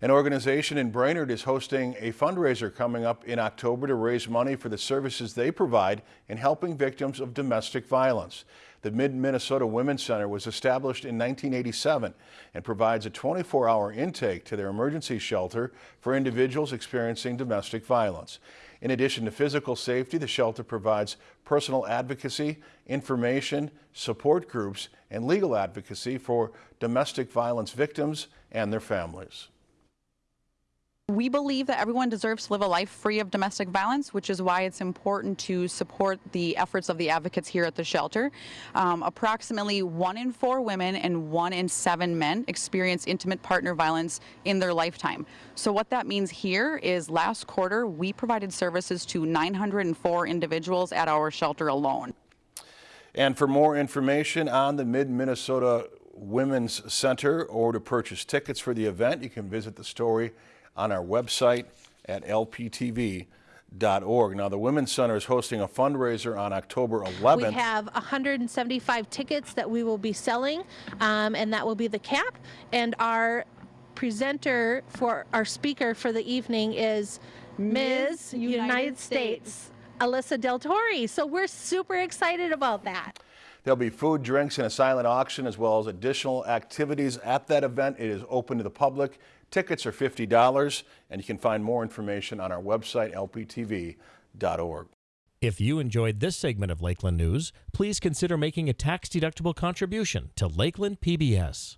An organization in Brainerd is hosting a fundraiser coming up in October to raise money for the services they provide in helping victims of domestic violence. The Mid-Minnesota Women's Center was established in 1987 and provides a 24-hour intake to their emergency shelter for individuals experiencing domestic violence. In addition to physical safety, the shelter provides personal advocacy, information, support groups, and legal advocacy for domestic violence victims and their families. We believe that everyone deserves to live a life free of domestic violence, which is why it's important to support the efforts of the advocates here at the shelter. Um, approximately one in four women and one in seven men experience intimate partner violence in their lifetime. So what that means here is last quarter we provided services to 904 individuals at our shelter alone. And for more information on the Mid-Minnesota Women's Center or to purchase tickets for the event, you can visit the story on our website at lptv.org. Now, the Women's Center is hosting a fundraiser on October 11th. We have 175 tickets that we will be selling, um, and that will be the cap. And our presenter for our speaker for the evening is Ms. United, United States. States, Alyssa Del Torre. So we're super excited about that. There'll be food, drinks, and a silent auction, as well as additional activities at that event. It is open to the public. Tickets are $50, and you can find more information on our website, lptv.org. If you enjoyed this segment of Lakeland News, please consider making a tax-deductible contribution to Lakeland PBS.